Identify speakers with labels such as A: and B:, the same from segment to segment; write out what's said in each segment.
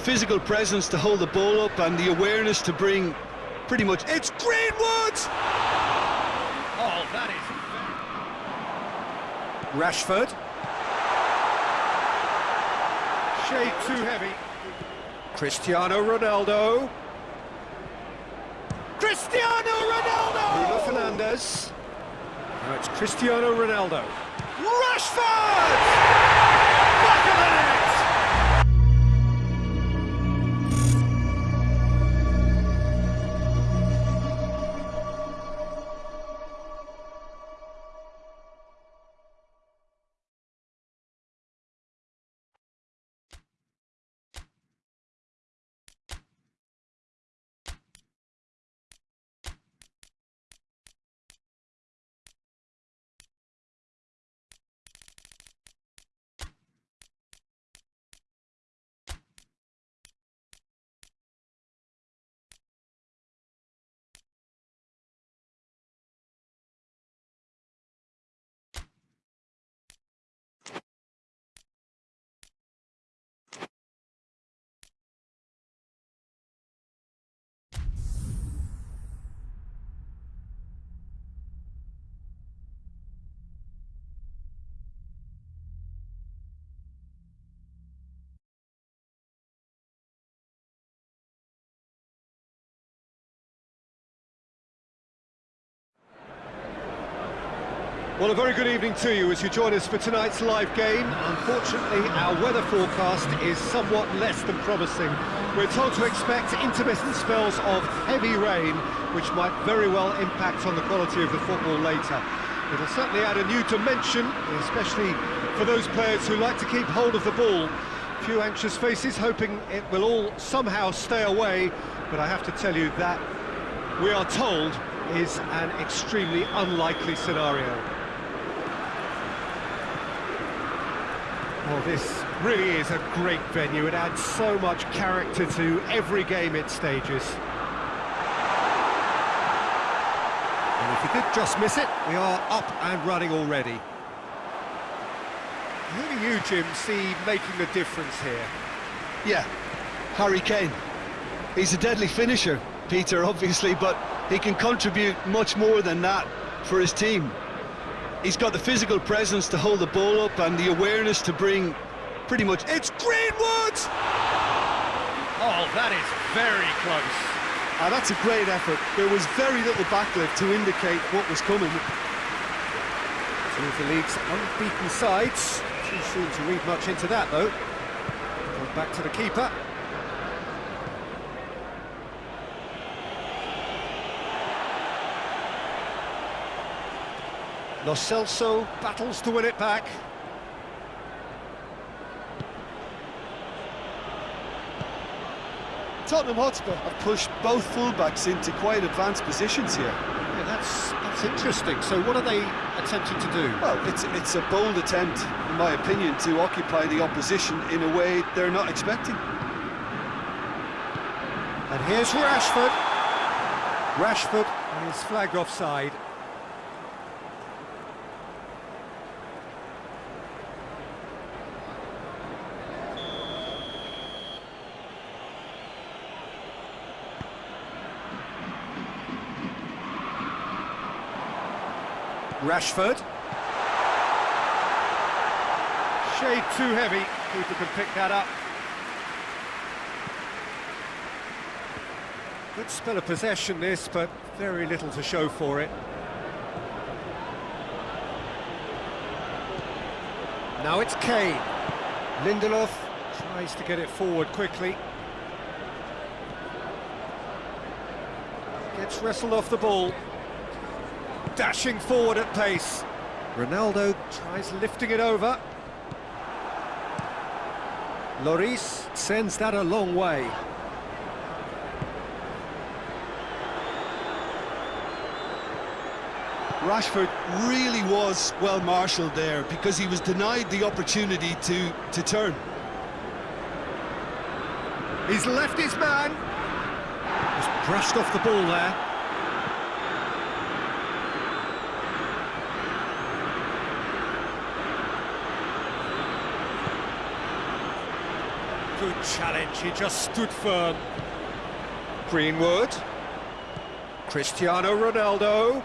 A: physical presence to hold the ball up and the awareness to bring pretty much... It's Greenwood!
B: Oh, that is...
C: Rashford. Shade too heavy. Cristiano Ronaldo. Cristiano Ronaldo! Bruno Fernandes. Now it's Cristiano Ronaldo. Rashford! Back of the net! Well, a very good evening to you as you join us for tonight's live game. Unfortunately, our weather forecast is somewhat less than promising. We're told to expect intermittent spells of heavy rain, which might very well impact on the quality of the football later. It'll certainly add a new dimension, especially for those players who like to keep hold of the ball. Few anxious faces hoping it will all somehow stay away, but I have to tell you that we are told is an extremely unlikely scenario. Well, this really is a great venue. It adds so much character to every game it stages. And if you did just miss it, we are up and running already. Who do you, Jim, see making the difference here?
A: Yeah, Harry Kane. He's a deadly finisher, Peter, obviously, but he can contribute much more than that for his team. He's got the physical presence to hold the ball up and the awareness to bring pretty much... It's Greenwood!
B: Oh, that is very close.
A: Ah, that's a great effort. There was very little backlift to indicate what was coming.
C: Two of the league's unbeaten sides. Too soon to read much into that, though. Goes back to the keeper. Lo Celso battles to win it back.
A: Tottenham Hotspur have pushed both fullbacks into quite advanced positions here.
C: Yeah, that's that's interesting. So what are they attempting to do?
A: Well, it's it's a bold attempt, in my opinion, to occupy the opposition in a way they're not expecting.
C: And here's Rashford. Rashford is flagged offside. Rashford. Shade too heavy. Keeper can pick that up. Good spell of possession this, but very little to show for it. Now it's Kane. Lindelof tries to get it forward quickly. Gets wrestled off the ball dashing forward at pace. Ronaldo tries lifting it over. Lloris sends that a long way.
A: Rashford really was well marshalled there because he was denied the opportunity to, to turn.
C: He's left his man. Just brushed off the ball there. Good challenge, he just stood firm. Greenwood. Cristiano Ronaldo.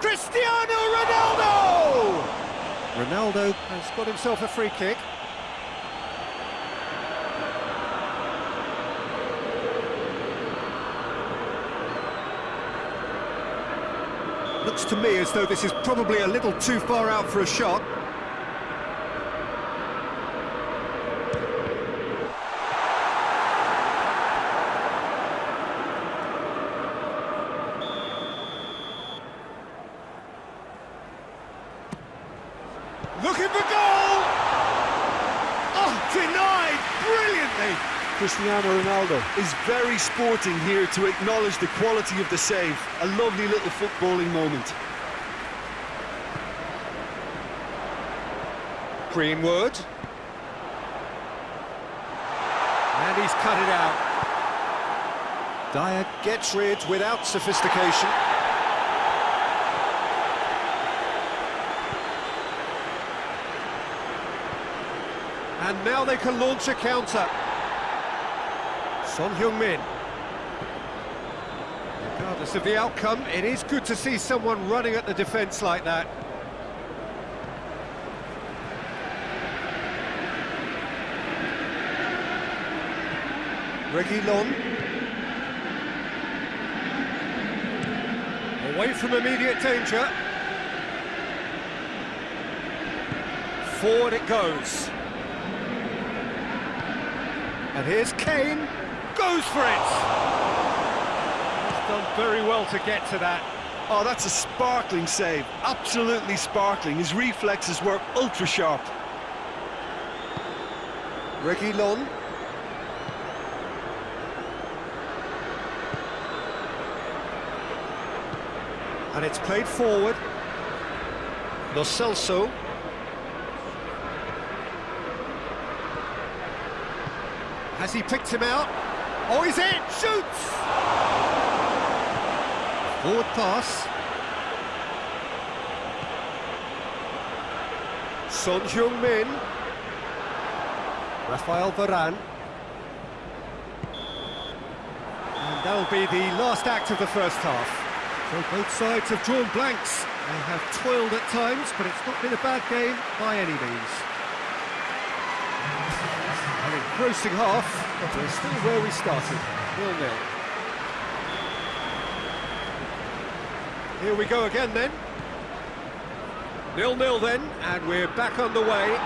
C: Cristiano Ronaldo! Ronaldo has got himself a free kick. Looks to me as though this is probably a little too far out for a shot. Looking for goal! Oh, denied brilliantly!
A: Cristiano Ronaldo is very sporting here to acknowledge the quality of the save. A lovely little footballing moment.
C: Greenwood. And he's cut it out. Dier gets rid without sophistication. And now they can launch a counter. Son Heung-min. Regardless of the outcome, it is good to see someone running at the defence like that. Reguilon. Away from immediate danger. Forward it goes. And here's Kane. Goes for it! He's done very well to get to that.
A: Oh, that's a sparkling save. Absolutely sparkling. His reflexes were ultra sharp.
C: Reguilon. And it's played forward. Lo Celso. Has he picked him out? Oh, he's in! Shoots! Forward pass. Son Heung-min. Rafael Varane. And that'll be the last act of the first half. So both sides have drawn blanks. They have toiled at times, but it's not been a bad game by any means. Engrossing half, but we're still where we started, nil-nil. Here we go again then. Nil-nil then, and we're back on the way.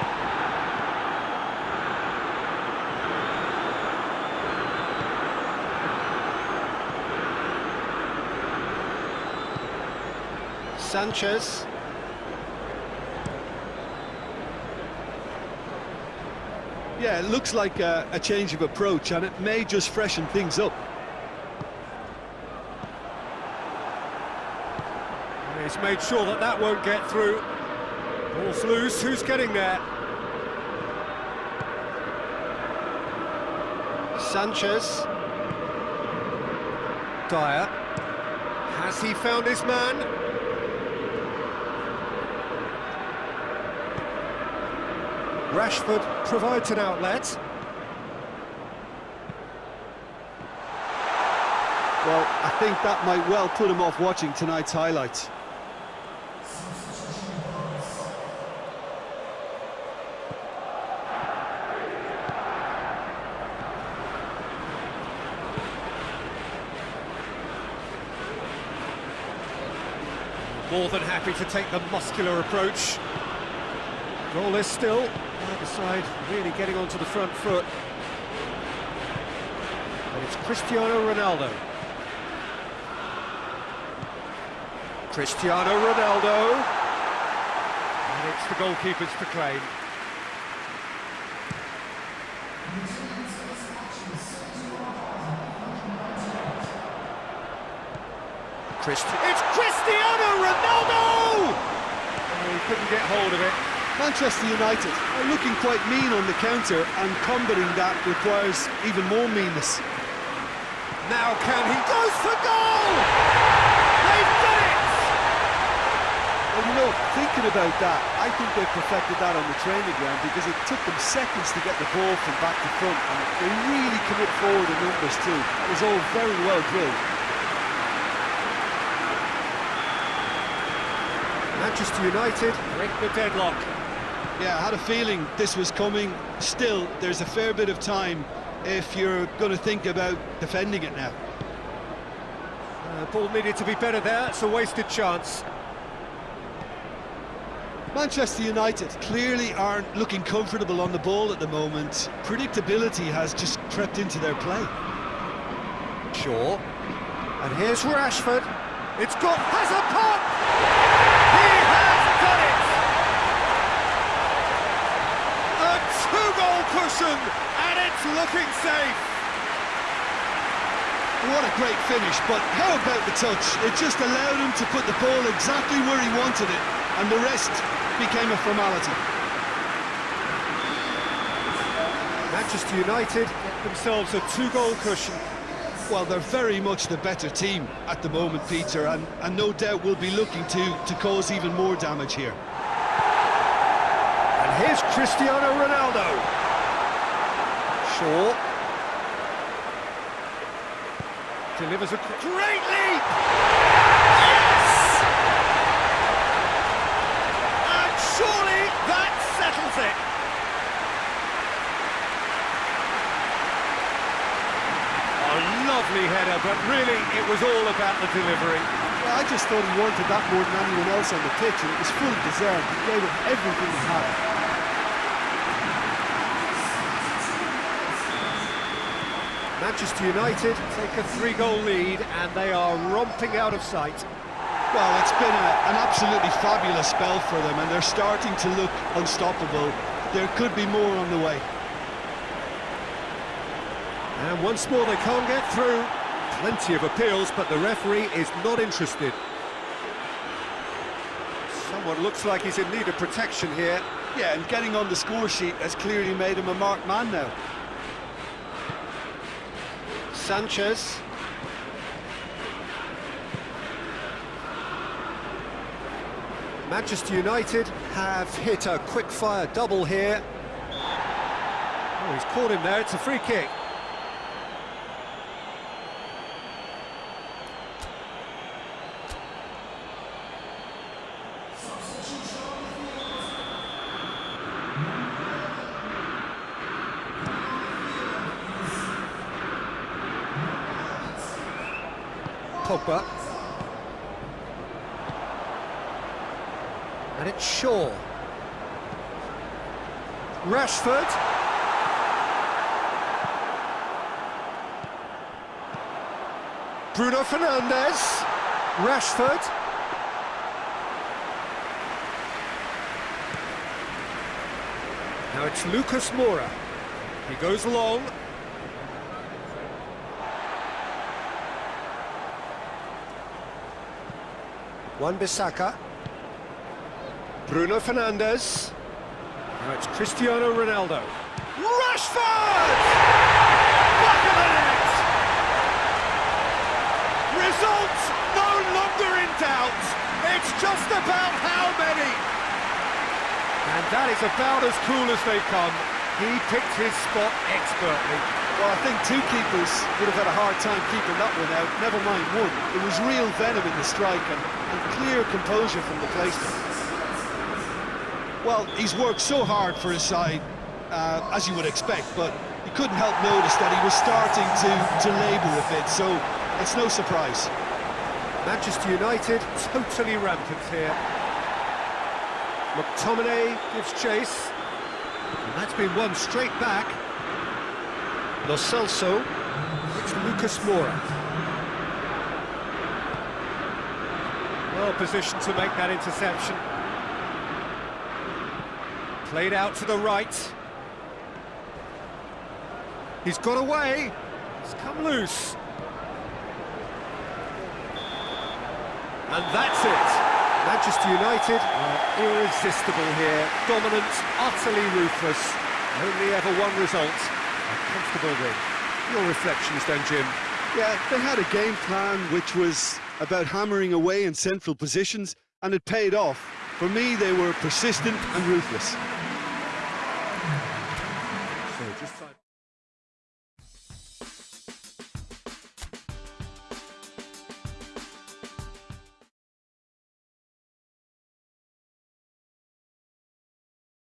C: Sanchez.
A: Yeah, it looks like a, a change of approach, and it may just freshen things up.
C: He's made sure that that won't get through. Ball's loose, who's getting there? Sanchez. Dier. Has he found his man? Rashford provides an outlet.
A: Well, I think that might well put him off watching tonight's highlights.
C: More than happy to take the muscular approach. Goalless still. Either side really getting onto the front foot. And it's Cristiano Ronaldo. Cristiano Ronaldo. And it's the goalkeepers to claim. Christi it's Cristiano Ronaldo! Oh, he couldn't get hold of it.
A: Manchester United are looking quite mean on the counter, and combating that requires even more meanness.
C: Now can he goes for goal! They've done it!
A: Well, you know, thinking about that, I think they perfected that on the training ground because it took them seconds to get the ball from back to front, and they really commit forward in numbers too. It was all very well drilled.
C: Manchester United break the deadlock.
A: Yeah, I had a feeling this was coming. Still, there's a fair bit of time if you're going to think about defending it now.
C: Uh, ball needed to be better there, it's a wasted chance.
A: Manchester United clearly aren't looking comfortable on the ball at the moment. Predictability has just crept into their play.
C: Shaw. And here's Rashford. It's got... has a pop! He has done it! A two-goal cushion, and it's looking safe.
A: What a great finish, but how about the touch? It just allowed him to put the ball exactly where he wanted it, and the rest became a formality.
C: Manchester United get themselves a two-goal cushion.
A: Well, they're very much the better team at the moment, Peter, and, and no doubt will be looking to, to cause even more damage here.
C: And here's Cristiano Ronaldo. Shaw. Delivers a great leap! Yes! And surely that settles it. A lovely header, but really it was all about the delivery.
A: I just thought he wanted that more than anyone else on the pitch, and it was fully deserved. He gave it everything he had.
C: Manchester United take a three-goal lead and they are romping out of sight.
A: Well, it's been a, an absolutely fabulous spell for them, and they're starting to look unstoppable. There could be more on the way.
C: And once more they can't get through. Plenty of appeals, but the referee is not interested. Someone looks like he's in need of protection here.
A: Yeah, and getting on the score sheet has clearly made him a marked man now.
C: Sanchez. Manchester United have hit a quick-fire double here. Oh, he's caught him there, it's a free kick. Pogba. And it's Shaw. Rashford. Bruno Fernandes. Rashford. Now it's Lucas Moura. He goes long. Wan-Bissaka. Bruno Fernandes. Now it's Cristiano Ronaldo. Rashford! Back of the net! Results no longer in doubt. It's just about how many. And that is about as cool as they come. He picked his spot expertly.
A: Well, I think two keepers would have had a hard time keeping that one out, never mind one. It was real venom in the strike and, and clear composure from the placement. Well, he's worked so hard for his side, uh, as you would expect, but you couldn't help notice that he was starting to, to labour a bit, so it's no surprise.
C: Manchester United totally rampant here. McTominay gives chase. And that's been won straight back. Lo Celso. It's Lucas Moura. Well positioned to make that interception. Played out to the right. He's got away. He's come loose. And that's it. Manchester United are irresistible here. Dominant, utterly ruthless. Only ever one result. A comfortable win. Your reflections then, Jim?
A: Yeah, they had a game plan which was about hammering away in central positions, and it paid off. For me, they were persistent and ruthless.